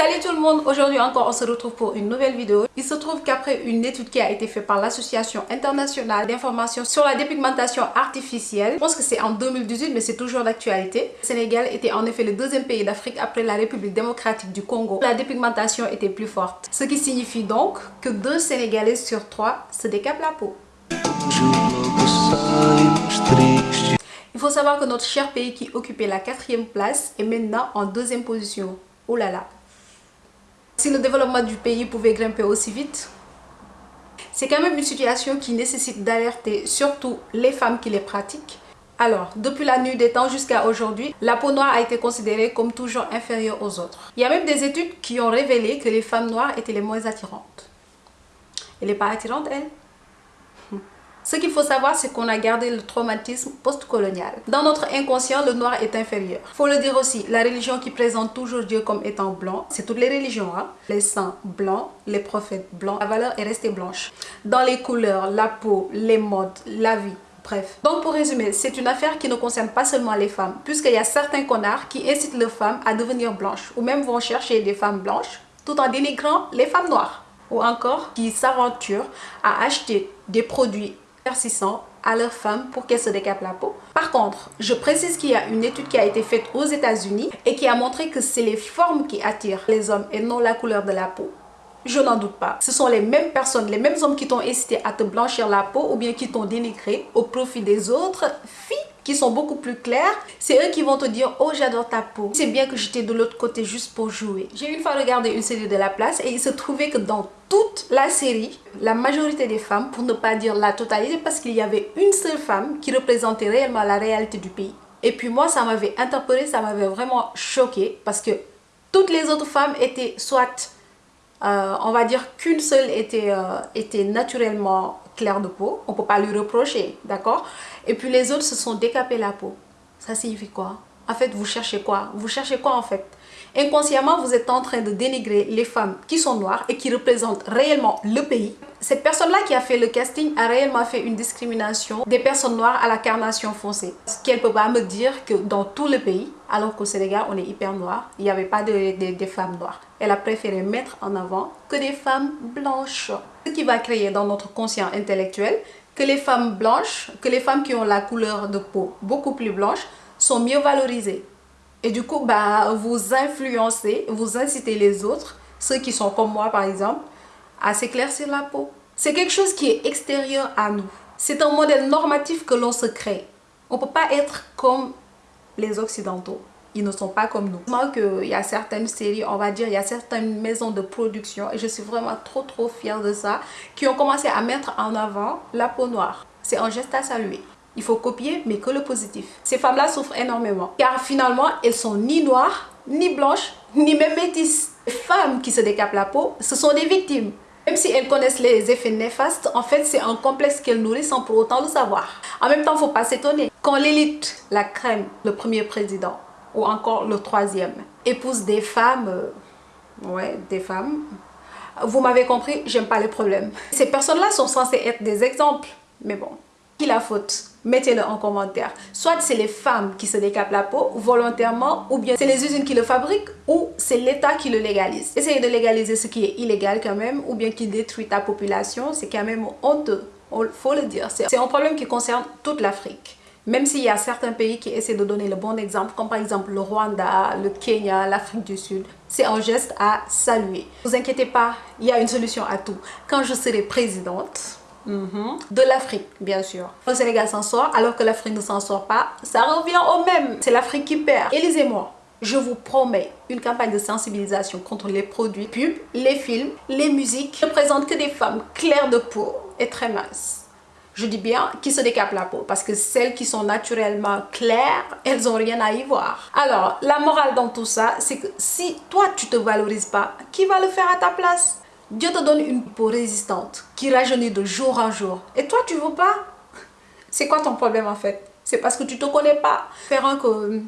Salut tout le monde, aujourd'hui encore on se retrouve pour une nouvelle vidéo. Il se trouve qu'après une étude qui a été faite par l'Association internationale d'information sur la dépigmentation artificielle, je pense que c'est en 2018 mais c'est toujours d'actualité. Le Sénégal était en effet le deuxième pays d'Afrique après la République démocratique du Congo. La dépigmentation était plus forte, ce qui signifie donc que deux Sénégalais sur trois se décapent la peau. Il faut savoir que notre cher pays qui occupait la quatrième place est maintenant en deuxième position. Oh là là si le développement du pays pouvait grimper aussi vite, c'est quand même une situation qui nécessite d'alerter surtout les femmes qui les pratiquent. Alors, depuis la nuit des temps jusqu'à aujourd'hui, la peau noire a été considérée comme toujours inférieure aux autres. Il y a même des études qui ont révélé que les femmes noires étaient les moins attirantes. Elle n'est pas attirante, elle? Ce qu'il faut savoir, c'est qu'on a gardé le traumatisme post-colonial. Dans notre inconscient, le noir est inférieur. Faut le dire aussi, la religion qui présente toujours Dieu comme étant blanc, c'est toutes les religions. Hein? Les saints blancs, les prophètes blancs, la valeur est restée blanche. Dans les couleurs, la peau, les modes, la vie, Bref. Donc pour résumer, c'est une affaire qui ne concerne pas seulement les femmes, puisqu'il y a certains connards qui incitent les femmes à devenir blanches, ou même vont chercher des femmes blanches, tout en dénigrant les femmes noires. Ou encore qui s'aventurent à acheter des produits persistant à leurs femmes pour qu'elles se décapent la peau. Par contre, je précise qu'il y a une étude qui a été faite aux états unis et qui a montré que c'est les formes qui attirent les hommes et non la couleur de la peau. Je n'en doute pas. Ce sont les mêmes personnes, les mêmes hommes qui t'ont incité à te blanchir la peau ou bien qui t'ont dénigré au profit des autres filles qui sont beaucoup plus claires. C'est eux qui vont te dire « Oh, j'adore ta peau. C'est bien que j'étais de l'autre côté juste pour jouer. » J'ai une fois regardé une série de La Place et il se trouvait que dans toute la série, la majorité des femmes, pour ne pas dire la totalité, parce qu'il y avait une seule femme qui représentait réellement la réalité du pays. Et puis moi, ça m'avait interpellée, ça m'avait vraiment choqué parce que toutes les autres femmes étaient soit euh, on va dire qu'une seule était, euh, naturellement claire de peau. On ne peut pas lui reprocher, d'accord? Et puis les autres se sont décapés la peau. Ça signifie quoi? En fait, vous cherchez quoi? Vous cherchez quoi en fait? Inconsciemment, vous êtes en train de dénigrer les femmes qui sont noires et qui représentent réellement le pays. Cette personne-là qui a fait le casting a réellement fait une discrimination des personnes noires à la carnation foncée. Ce qu'elle ne peut pas me dire que dans tout le pays, alors qu'au Sénégal, on est hyper noir, il n'y avait pas de, femmes noires. Elle a préféré mettre en avant que des femmes blanches. Ce qui va créer dans notre conscient intellectuel que les femmes blanches, que les femmes qui ont la couleur de peau beaucoup plus blanche sont mieux valorisées. Et du coup, bah, vous influencez, vous incitez les autres, ceux qui sont comme moi par exemple, à s'éclaircir la peau. C'est quelque chose qui est extérieur à nous. C'est un modèle normatif que l'on se crée. On ne peut pas être comme les Occidentaux. Ils ne sont pas comme nous. Il y a certaines séries, on va dire, il y a certaines maisons de production, et je suis vraiment trop trop fière de ça, qui ont commencé à mettre en avant la peau noire. C'est un geste à saluer. Il faut copier, mais que le positif. Ces femmes-là souffrent énormément. Car finalement, elles sont ni noires, ni blanches, ni même métisses. Les femmes qui se décapent la peau, ce sont des victimes. Même si elles connaissent les effets néfastes, en fait, c'est un complexe qu'elles nourrissent sans pour autant le savoir. En même temps, il ne faut pas s'étonner. Quand l'élite, la crème, le premier président, ou encore le troisième, épouse des femmes, euh, ouais, des femmes, vous m'avez compris, j'aime pas les problèmes. Ces personnes-là sont censées être des exemples, mais bon, qui la faute Mettez-le en commentaire. Soit c'est les femmes qui se décapent la peau volontairement ou bien c'est les usines qui le fabriquent ou c'est l'État qui le légalise. Essayez de légaliser ce qui est illégal quand même ou bien qui détruit ta population, c'est quand même honteux. Il faut le dire. C'est un problème qui concerne toute l'Afrique. Même s'il y a certains pays qui essaient de donner le bon exemple, comme par exemple le Rwanda, le Kenya, l'Afrique du Sud, c'est un geste à saluer. Ne vous inquiétez pas, il y a une solution à tout. Quand je serai présidente, Mhm. De l'Afrique, bien sûr. Le Sénégal s'en sort alors que l'Afrique ne s'en sort pas. Ça revient au même. C'est l'Afrique qui perd. Élisez-moi. Je vous promets une campagne de sensibilisation contre les produits pubs, les films, les musiques ne présentent que des femmes claires de peau et très minces. Je dis bien qui se décapent la peau parce que celles qui sont naturellement claires, elles n'ont rien à y voir. Alors, la morale dans tout ça, c'est que si toi tu te valorises pas, qui va le faire à ta place? Dieu te donne une peau résistante qui rajeunit de jour en jour. Et toi, tu veux pas? C'est quoi ton problème en fait? C'est parce que tu te connais pas. Espérons que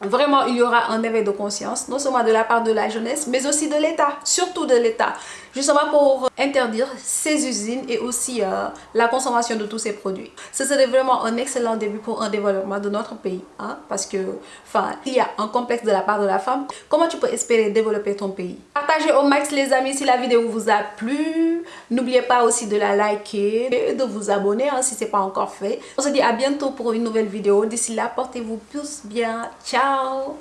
vraiment il y aura un éveil de conscience, non seulement de la part de la jeunesse, mais aussi de l'État, surtout de l'État, justement pour interdire ces usines et aussi euh, la consommation de tous ces produits. Ce serait vraiment un excellent début pour un développement de notre pays, hein, parce que, enfin, il y a un complexe de la part de la femme. Comment tu peux espérer développer ton pays? Partagez au max les amis si la vidéo vous a plu. N'oubliez pas aussi de la liker et de vous abonner hein, si ce n'est pas encore fait. On se dit à bientôt pour une nouvelle vidéo. D'ici là, portez-vous tous bien. Ciao